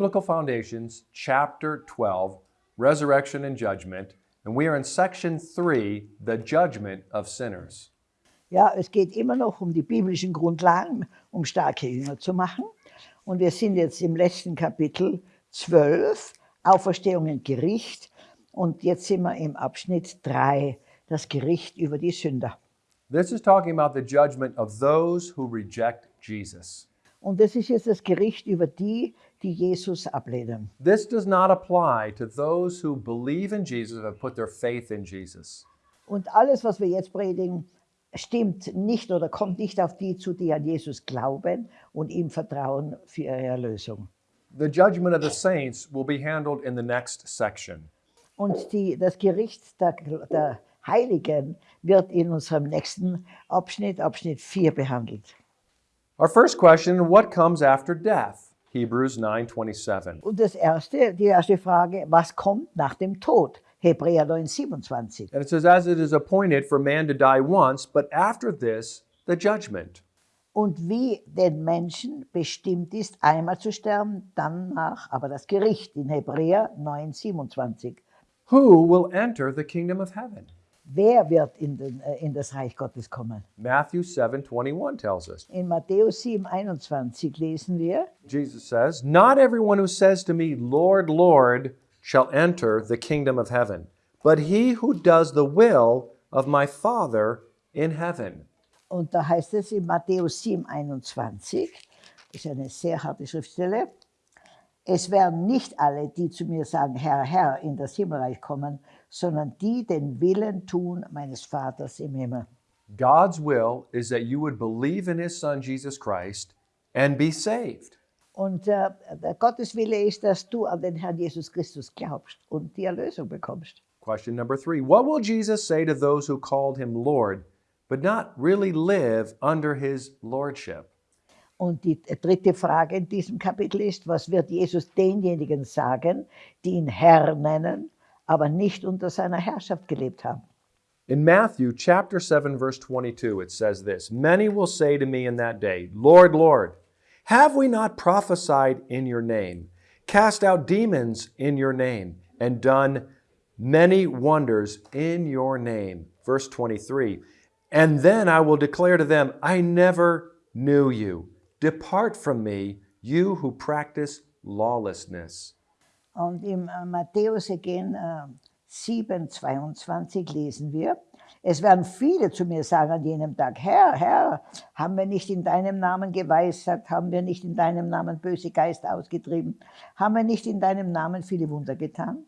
Biblical Foundations, chapter 12, Resurrection and Judgment, and we are in section 3, the judgment of sinners. Ja, es geht immer noch um die biblischen Grundlagen, um starke Jünger zu machen. Und wir sind jetzt im letzten Kapitel 12, Auferstehung und Gericht. Und jetzt sind wir im Abschnitt 3, das Gericht über die Sünder. This is talking about the judgment of those who reject Jesus. Und das ist jetzt das Gericht über die, die Jesus ablehnen. This does not apply to those who believe in Jesus and have put their faith in Jesus. Und alles, was wir jetzt predigen, stimmt nicht oder kommt nicht auf die zu, die an Jesus glauben und ihm vertrauen für ihre Erlösung. The judgment of the saints will be handled in the next section. Und die, das Gericht der, der Heiligen wird in unserem nächsten Abschnitt, Abschnitt 4, behandelt. Our first question, what comes after death? Hebrews 9:27. Und das erste, die erste Frage, was kommt nach dem Tod? Hebräer 9, 27. And it says as it is appointed for man to die once, but after this the judgment. Und wie den Menschen bestimmt ist, einmal zu sterben, danach aber das Gericht in Hebräer 9, 27. Who will enter the kingdom of heaven? Wer wird in, den, äh, in das Reich Gottes kommen? Matthew 7:21 tells us. In Matthäus 7, 21 lesen wir, Jesus says, Not everyone who says to me, Lord, Lord, shall enter the kingdom of heaven, but he who does the will of my Father in heaven. und da heißt es in Matthäus 7, 21, das ist eine sehr harte Schriftstelle, es werden nicht alle, die zu mir sagen, Herr, Herr, in das Himmelreich kommen, sondern die den Willen tun meines Vaters im Himmel. God's will is that you would believe in his son Jesus Christ and be saved. Und äh, Gottes Wille ist, dass du an den Herrn Jesus Christus glaubst und die Erlösung bekommst. Question number three What will Jesus say to those who called him Lord, but not really live under his lordship? Und die dritte Frage in diesem Kapitel ist, was wird Jesus denjenigen sagen, die ihn Herr nennen, aber nicht unter seiner Herrschaft gelebt haben? In Matthew chapter 7 verse 22 it says this, many will say to me in that day, Lord, Lord, have we not prophesied in your name, cast out demons in your name, and done many wonders in your name? Verse 23. And then I will declare to them, I never knew you. Depart from me, you who practice lawlessness. Und im Matthäus again, äh, 7, 22 lesen wir, es werden viele zu mir sagen an jenem Tag, Herr, Herr, haben wir nicht in deinem Namen geweissagt, haben wir nicht in deinem Namen böse Geister ausgetrieben, haben wir nicht in deinem Namen viele Wunder getan?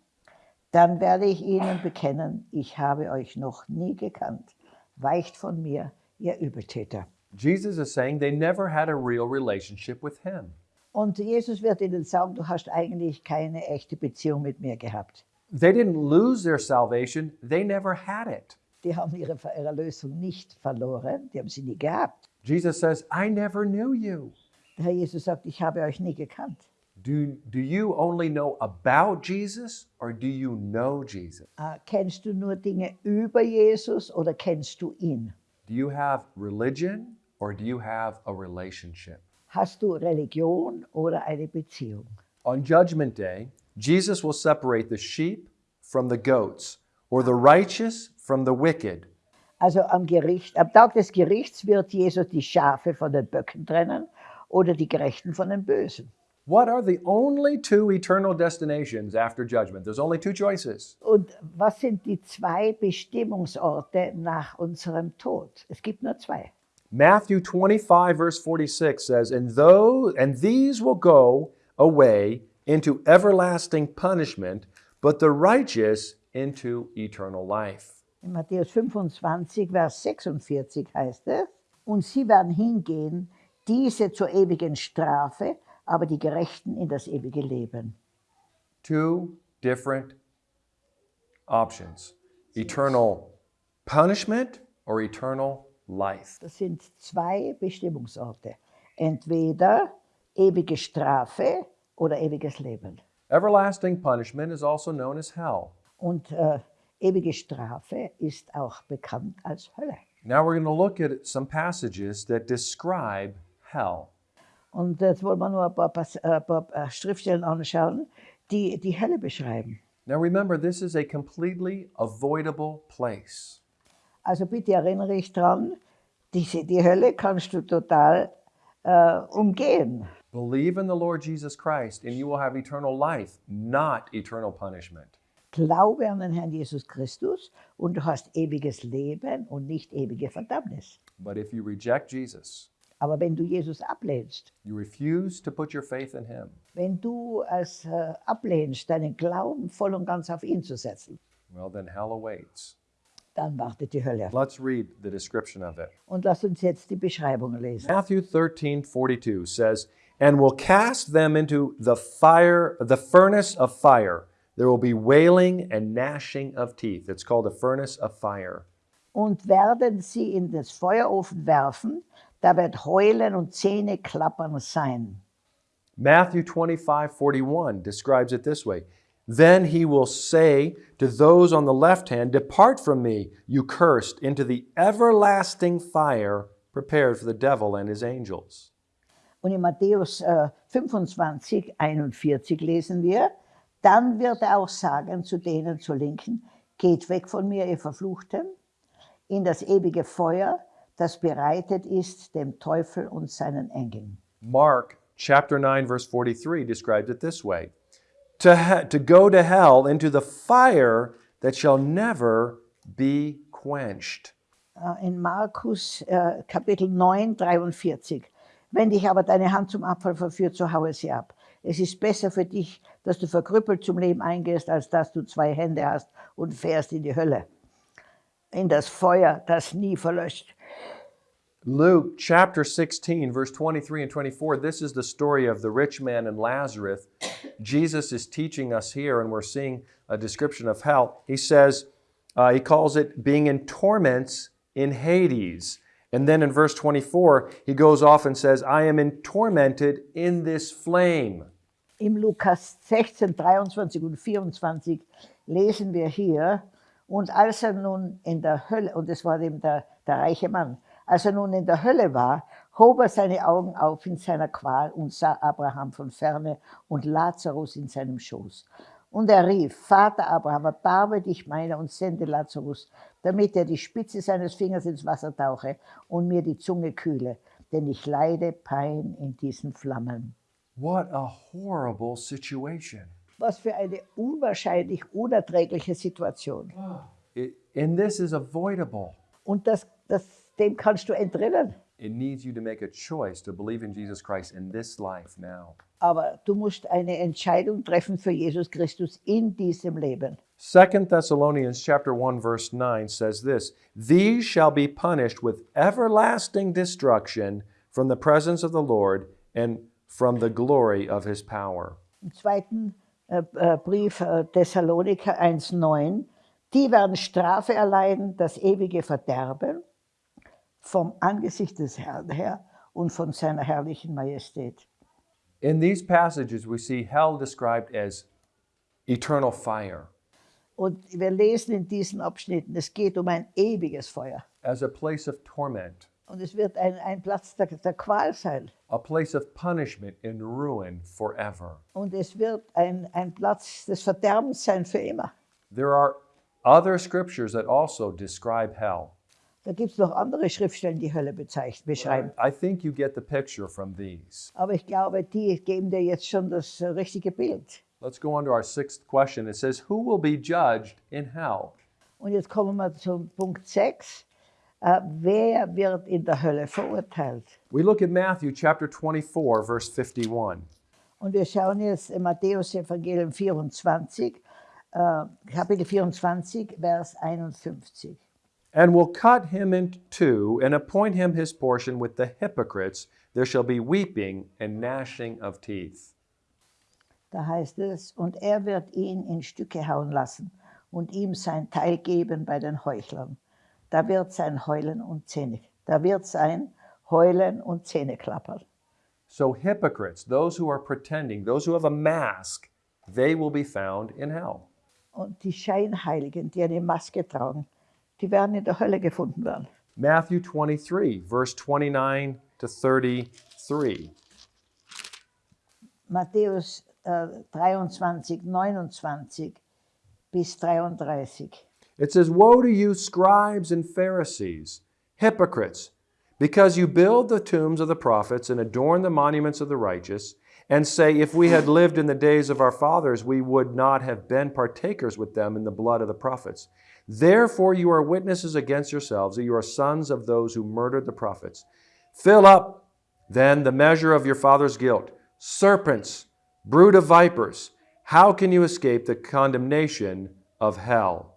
Dann werde ich ihnen bekennen, ich habe euch noch nie gekannt. Weicht von mir, ihr Übeltäter. Jesus is saying they never had a real relationship with him. Und Jesus wird ihnen sagen, du hast eigentlich keine echte Beziehung mit mir gehabt. They didn't lose their salvation, they never had it. Die haben ihre Erlösung nicht verloren, die haben sie nie gehabt. Jesus says, I never knew you. Der Herr Jesus sagt, ich habe euch nie gekannt. Do, do you only know about Jesus or do you know Jesus? Äh, kennst du nur Dinge über Jesus oder kennst du ihn? Do you have religion or do you have a relationship? Hast du Religion oder eine Beziehung? On Judgment Day, Jesus will separate the sheep from the goats, or the righteous from the wicked. Also am Gericht, am Tag des Gerichts wird Jesus die Schafe von den Böcken trennen oder die Gerechten von den Bösen. What are the only two eternal destinations after judgment? There's only two choices. Und was sind die zwei Bestimmungsorte nach unserem Tod? Es gibt nur zwei. Matthew 25, verse 46 says, And those and these will go away into everlasting punishment, but the righteous into eternal life. In Matthäus 25, Vers 46 heißt es, und sie werden hingehen, diese zur ewigen Strafe, aber die Gerechten in das ewige Leben. Two different options eternal punishment or eternal life. Das sind zwei Bestimmungsorte. Entweder ewige Strafe oder ewiges Leben. Everlasting punishment is also known as hell. Und äh, ewige Strafe ist auch bekannt als Hölle. Now we're going to look at some passages that describe hell. Und jetzt wollen wir nur ein paar, äh, ein paar äh, Schriftstellen anschauen, die die Hölle beschreiben. Now remember, this is a completely avoidable place. Also bitte erinnere dich dran, diese, die Hölle kannst du total äh, umgehen. Believe in the Lord Jesus Christ, and you will have eternal life, not eternal punishment. Glaube an den Herrn Jesus Christus und du hast ewiges Leben und nicht ewige Verdammnis. But if you reject Jesus, Aber wenn du Jesus ablehnst, you refuse to put your faith in Him, wenn du es äh, ablehnst, deinen Glauben voll und ganz auf ihn zu setzen, well, then hell awaits. Dann wartet die Hölle. Let's read the description of it. Und lass uns jetzt die Beschreibung lesen. Matthew 13:42 says, And will cast them into the fire, the furnace of fire. There will be wailing and gnashing of teeth. It's called a furnace of fire. Und werden sie in das Feuerofen werfen, da wird Heulen und Zähneklappern sein. Matthew 25:41 describes it this way Then he will say to those on the left hand, Depart from me, you cursed, into the everlasting fire prepared for the devil and his angels. Und in Matthäus äh, 25, 41 lesen wir, dann wird er auch sagen zu denen zur Linken, geht weg von mir, ihr Verfluchten, in das ewige Feuer, das bereitet ist dem Teufel und seinen Engeln. Mark chapter 9, verse 43 describes it this way to, to go to hell into the fire that shall never be quenched. Äh, in Markus äh, Kapitel 9, 43. Wenn dich aber deine Hand zum Abfall verführt, so haue sie ab. Es ist besser für dich, dass du verkrüppelt zum Leben eingehst, als dass du zwei Hände hast und fährst in die Hölle, in das Feuer, das nie verlöscht. Luke chapter 16, verse 23 and 24, this is the story of the rich man and Lazarus. Jesus is teaching us here, and we're seeing a description of hell. He says, uh, he calls it being in torments in Hades. And then in verse 24, he goes off and says, I am in tormented in this flame. Im Lukas 16, 23 und 24 lesen wir hier, und als er nun in der Hölle, und es war eben der, der reiche Mann, als er nun in der Hölle war, hob er seine Augen auf in seiner Qual und sah Abraham von ferne und Lazarus in seinem Schoß. Und er rief, Vater Abraham, erbarme dich meiner und sende Lazarus, damit er die Spitze seines Fingers ins Wasser tauche und mir die Zunge kühle, denn ich leide Pein in diesen Flammen. What a horrible situation. Was für eine unwahrscheinlich unerträgliche Situation. It, and this is avoidable. Und das, das, dem kannst du entrinnen. It needs you to make a choice to believe in Jesus Christ in this life now. Aber du musst eine Entscheidung treffen für Jesus Christus in diesem Leben. 2 Thessalonians chapter 1 verse 9 says this, "These shall be punished with everlasting destruction from the presence of the Lord and from the glory of his power." Im zweiten äh, äh, Brief äh, Thessaloniker 1,9, die werden Strafe erleiden, das ewige Verderben vom Angesicht des Herrn her und von seiner herrlichen Majestät. In these passages we see hell described as eternal fire, Und wir lesen in diesen Abschnitten, es geht um ein ewiges Feuer. as a place of torment, Und es wird ein, ein Platz der, der Qual sein. a place of punishment and ruin forever. Und es wird ein, ein Platz des Verderbens sein für immer. There are other scriptures that also describe hell. Da gibt es noch andere Schriftstellen, die Hölle beschreiben. I think you get the picture from these. Aber ich glaube, die geben dir jetzt schon das äh, richtige Bild. Let's go on to our sixth question. It says, Who will be judged in hell? Und jetzt kommen wir zum Punkt 6. Äh, wer wird in der Hölle verurteilt? We look at Matthew chapter 24, verse 51. Und wir schauen jetzt in Matthäus Evangelium 24, äh, Kapitel 24, Vers 51. And will cut him in two and appoint him his portion with the hypocrites. There shall be weeping and gnashing of teeth. Da heißt es, und er wird ihn in Stücke hauen lassen und ihm sein Teil geben bei den Heuchlern. Da wird sein Heulen und Zähne, da wird sein Heulen und Zähneklappern. So, hypocrites, those who are pretending, those who have a mask, they will be found in hell. Und die Scheinheiligen, die eine Maske tragen, die werden in der Hölle gefunden werden. Matthew 23, verse 29 to 33. Matthäus äh, 23, 29 bis 33. It says, Woe to you, scribes and Pharisees, hypocrites, because you build the tombs of the prophets and adorn the monuments of the righteous, and say, If we had lived in the days of our fathers, we would not have been partakers with them in the blood of the prophets. Therefore, you are witnesses against yourselves that you are sons of those who murdered the prophets. Fill up then the measure of your father's guilt. Serpents, brood of vipers, how can you escape the condemnation of hell?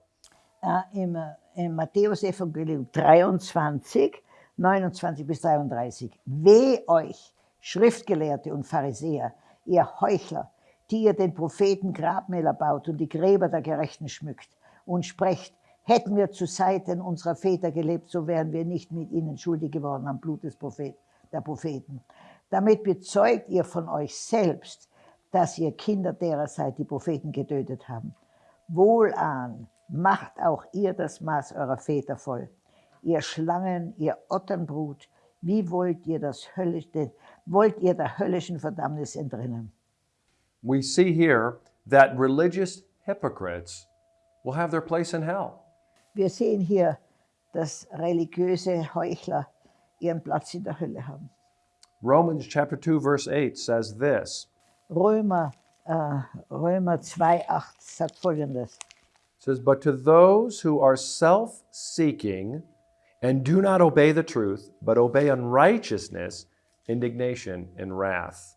Äh, Im, äh, Im Matthäus-Evangelium 23, 29 bis 33. Weh euch, Schriftgelehrte und Pharisäer, ihr Heuchler, die ihr den Propheten Grabmäler baut und die Gräber der Gerechten schmückt und sprecht, hätten wir zu Seiten unserer Väter gelebt, so wären wir nicht mit ihnen schuldig geworden am Blut des Prophet, der Propheten. Damit bezeugt ihr von euch selbst, dass ihr Kinder derer seid, die Propheten getötet haben. Wohlan, macht auch ihr das Maß eurer Väter voll. Ihr Schlangen, ihr Otternbrut, wie wollt ihr, das höllisch, wollt ihr der höllischen Verdammnis entrinnen? We see here that religious hypocrites will have their place in hell. Wir sehen hier, dass religiöse Heuchler ihren Platz in der Hölle haben. Romans chapter 2 verse 8 says this. Römer, äh, Römer 2,8 sagt folgendes. It says, But to those who are self-seeking and do not obey the truth, but obey unrighteousness, indignation and wrath.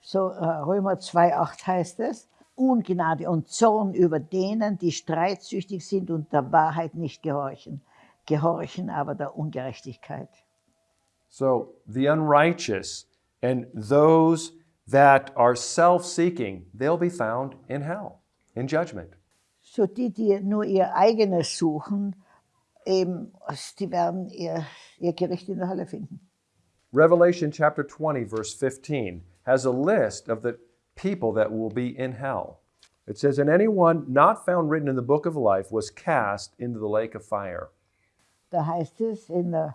So äh, Römer 2,8 heißt es, Ungnade und Zorn über denen, die streitsüchtig sind und der Wahrheit nicht gehorchen, gehorchen aber der Ungerechtigkeit. So the unrighteous and those that are self-seeking, they'll be found in hell, in judgment. So die, die nur ihr eigenes suchen, eben, die werden ihr, ihr Gericht in der Hölle finden. Revelation chapter 20 verse 15 has a list of the people that will be in hell. It says, And anyone not found written in the book of life was cast into the lake of fire. Da heißt es in äh,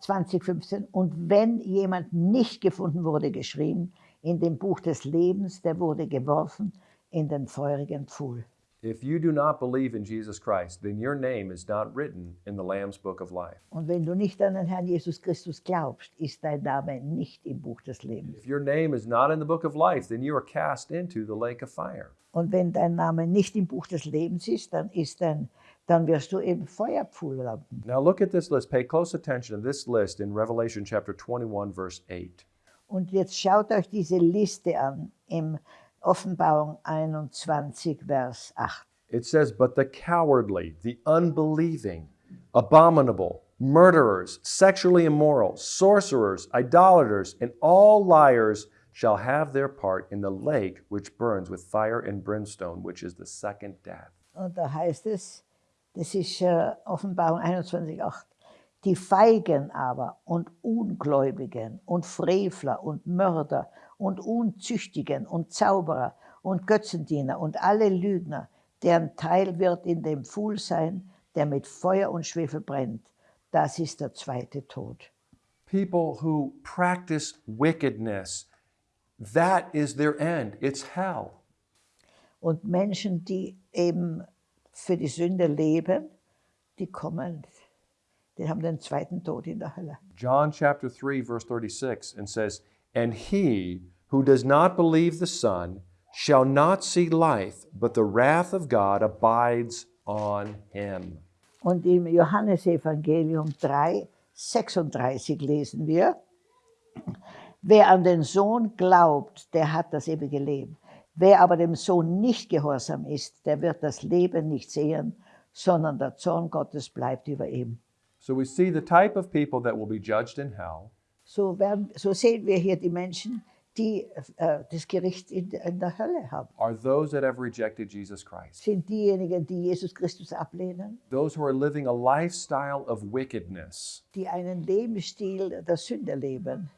2015, und wenn jemand nicht gefunden wurde, geschrieben, in dem Buch des Lebens, der wurde geworfen in den feurigen Pfuhl. If you do not believe in Jesus Christ, then your name is not written in the Lamb's book of life. Und wenn du nicht an den Herrn Jesus Christus glaubst, ist dein Name nicht im Buch des Lebens. If your name is not in the book of life, then you are cast into the lake of fire. Und wenn dein Name nicht im Buch des Lebens ist, dann, ist dein, dann wirst du im Feuerpfuhl landen. Now look at this list. Pay close attention to this list in Revelation chapter 21, verse 8. Und jetzt schaut euch diese Liste an im Offenbarung 21, Vers 8. It says, But the cowardly, the unbelieving, abominable, murderers, sexually immoral, sorcerers, idolaters, and all liars shall have their part in the lake which burns with fire and brimstone, which is the second death. Und da heißt es, das ist äh, Offenbarung 21, 8. Die Feigen aber und Ungläubigen und Frevler und Mörder und Unzüchtigen und Zauberer und Götzendiener und alle Lügner, deren Teil wird in dem Pfuhl sein, der mit Feuer und Schwefel brennt. Das ist der zweite Tod. People who practice wickedness, that is their end. It's hell. Und Menschen, die eben für die Sünde leben, die kommen, die haben den zweiten Tod in der Hölle. John chapter 3, verse 36, and says, And he who does not believe the Son shall not see life, but the wrath of God abides on him. Und im Johannesevangelium 3, 36 lesen wir, wer an den Sohn glaubt, der hat das ewige Leben. Wer aber dem Sohn nicht gehorsam ist, der wird das Leben nicht sehen, sondern der Zorn Gottes bleibt über ihm. So we see the type of people that will be judged in hell. So, werden, so sehen wir hier die Menschen, die äh, das Gericht in, in der Hölle haben. Are those that have rejected Jesus Christ, Sind diejenigen, die Jesus Christus ablehnen, those who are living a lifestyle of wickedness, die einen Lebensstil der Sünde leben,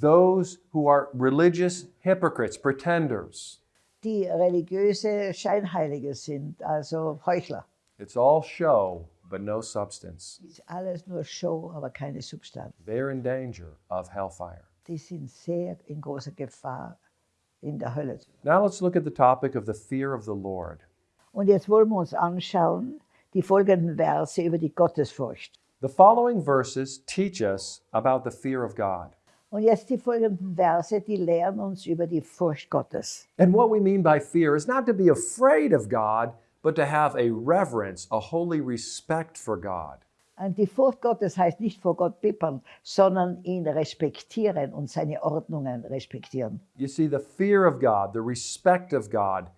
those who are religious hypocrites, pretenders. die religiöse Scheinheilige sind, also Heuchler. It's all show, but no substance. Ist alles nur Show, aber keine Substanz. They're in danger of hellfire. Die sind sehr in großer Gefahr, in der Hölle. Now let's look at the topic of the fear of the Lord. Und jetzt wollen wir uns anschauen, die folgenden Verse über die Gottesfurcht. The following verses teach us about the fear of God. Und jetzt die folgenden Verse, die lehren uns über die Furcht Gottes. And what we mean by fear is not to be afraid of God, but to have a reverence, a holy respect for God. Und die Furcht Gottes heißt nicht vor Gott bippern, sondern ihn respektieren und seine Ordnungen respektieren. You see, the fear of God, the respect of God,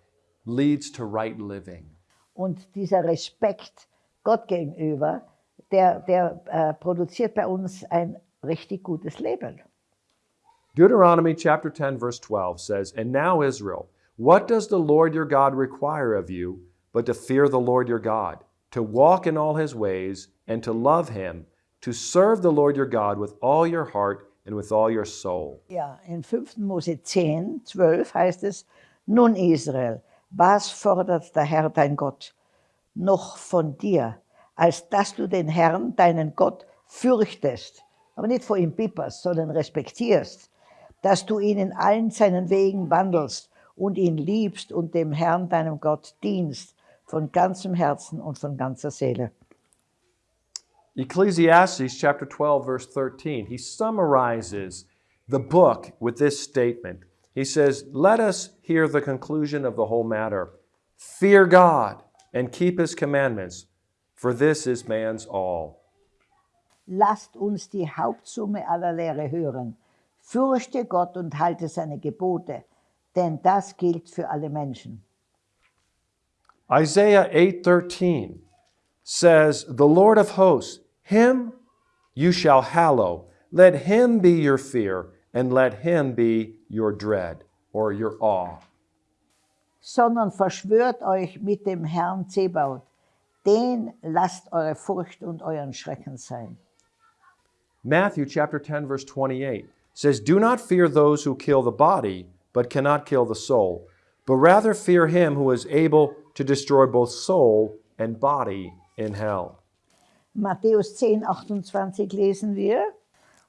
leads to right living. Und dieser Respekt Gott gegenüber, der, der äh, produziert bei uns ein richtig gutes Leben. Deuteronomy chapter 10, verse 12 says, And now, Israel, what does the Lord your God require of you but to fear the Lord your God, to walk in all his ways, and to love him, to serve the Lord your God with all your heart and with all your soul? Ja, in 5. Mose 10, 12 heißt es, Nun Israel, was fordert der Herr dein Gott noch von dir, als dass du den Herrn, deinen Gott, fürchtest, aber nicht vor ihm pipperst, sondern respektierst, dass du ihn in allen seinen Wegen wandelst und ihn liebst und dem Herrn, deinem Gott, dienst von ganzem Herzen und von ganzer Seele. Ecclesiastes chapter 12, verse 13, he summarizes the book with this statement. He says, Let us hear the conclusion of the whole matter. Fear God and keep his commandments, for this is man's all. Lasst uns die Hauptsumme aller Lehre hören. Fürchte Gott und halte seine Gebote, denn das gilt für alle Menschen. Isaiah 8:13 says, "The Lord of hosts, him you shall hallow. Let him be your fear and let him be your dread or your awe." Sondern verschwört euch mit dem Herrn Zebaut. Den lasst eure Furcht und euren Schrecken sein. Matthew chapter 10 verse 28 says, "Do not fear those who kill the body, but cannot kill the soul, but rather fear him who is able to destroy both soul and body in hell." Matthäus 10, 28 lesen wir.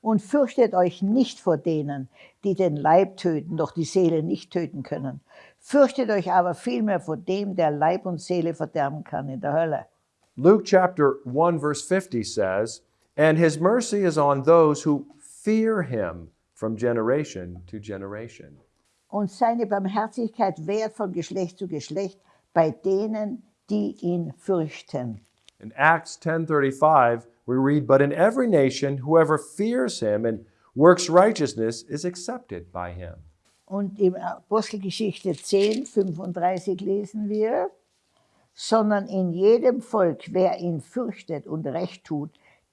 Und fürchtet euch nicht vor denen, die den Leib töten, doch die Seele nicht töten können. Fürchtet euch aber vielmehr vor dem, der Leib und Seele verderben kann in der Hölle. Luke chapter 1 verse 50 says, "And his mercy is on those who fear him from generation to generation." Und seine Barmherzigkeit währt von Geschlecht zu Geschlecht bei denen, die ihn fürchten. In Acts 10:35, we read, "But in every nation whoever fears him and works righteousness is accepted by him." Und in Apostelgeschichte 10, 35 lesen wir, sondern in jedem Volk, wer ihn fürchtet und recht tut,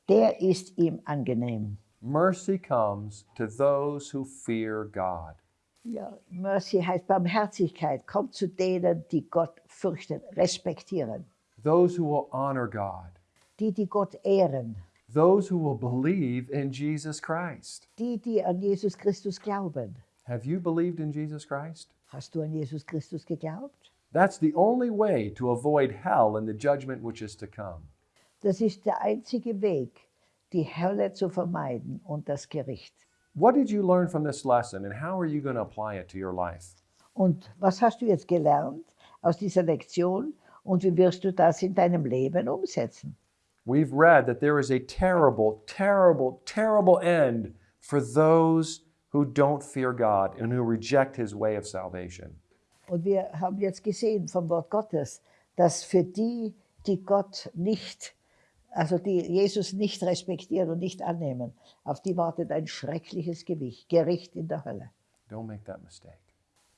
der ist ihm angenehm. Mercy comes to those who fear God. Ja, Mercy heißt Barmherzigkeit, kommt zu denen, die Gott fürchten, respektieren, Those who will honor God. die, die Gott ehren, Those who will believe in Jesus Christ. die, die an Jesus Christus glauben. Have you believed in Jesus Christ? Hast du an Jesus Christus geglaubt? That's the only way to avoid hell and the judgment which is to come. Das ist der einzige Weg, die Hölle zu vermeiden und das Gericht. What did you learn from this lesson and how are you going to apply it to your life? Und was hast du jetzt gelernt aus dieser Lektion und wie wirst du das in deinem Leben umsetzen? We've read that there is a terrible, terrible, terrible end for those who don't fear God and who reject his way of salvation. Und wir haben jetzt gesehen vom Wort Gottes, dass für die, die Gott nicht, also die Jesus nicht respektieren und nicht annehmen, auf die wartet ein schreckliches Gewicht, Gericht in der Hölle. Don't make that mistake.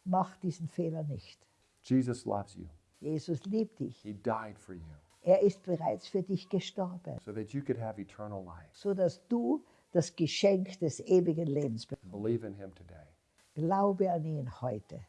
Mach diesen Fehler nicht. Jesus loves you. Jesus liebt dich. He died for you Er ist bereits für dich gestorben, so that you could have eternal life. so dass du das Geschenk des ewigen Lebens bekommst. Believe in him today. Glaube an ihn heute.